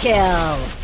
kill!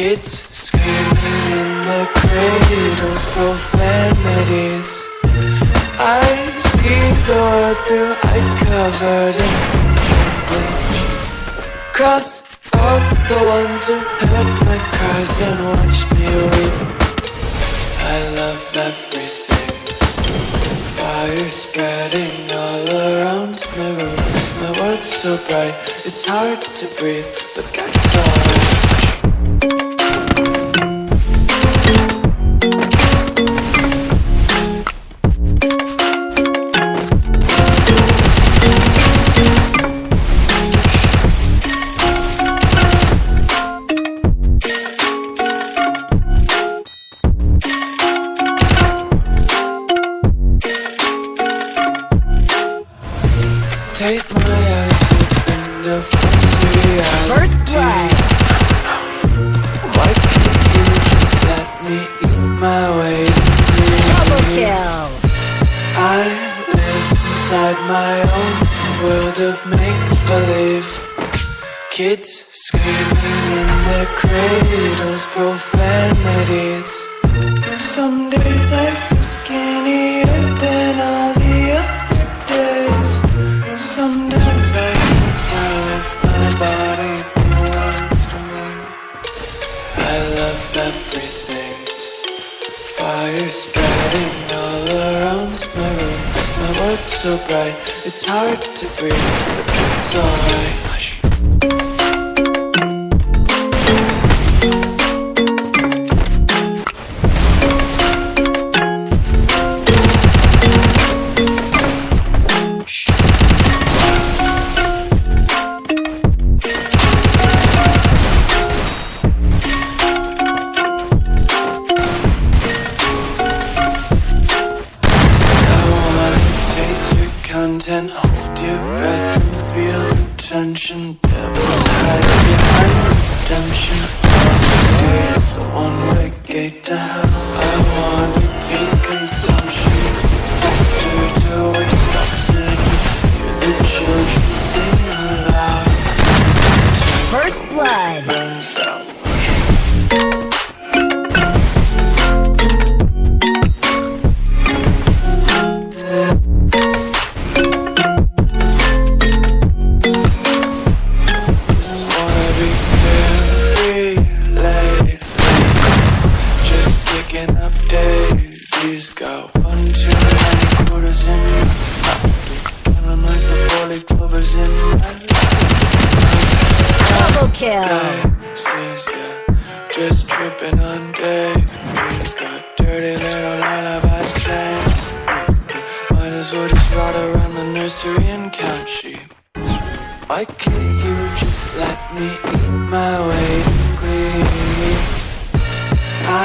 Kids screaming in the cradles, profanities. I see the world through ice covered in bleach Cross out the ones who heard my cries and watch me weep. I love everything. Fire spreading all around my room. My world's so bright, it's hard to breathe But My eyes open to reality First blood. Why can't you just let me eat my way Double kill. I live inside my own world of make-believe Kids screaming in their cradles, profanities Some days I world's so bright, it's hard to breathe But that's alright Might as well just ride around the nursery and count sheep. Why can't you just let me eat my way in glee?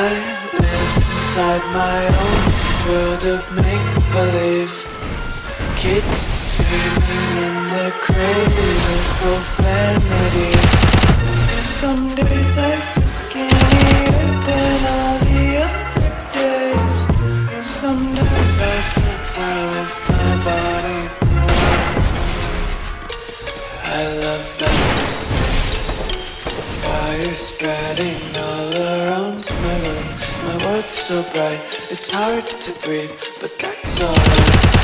I live inside my own world of make-believe Kids screaming in their cradles, profanities Some days I feel spreading all around my room. My world's so bright, it's hard to breathe But that's alright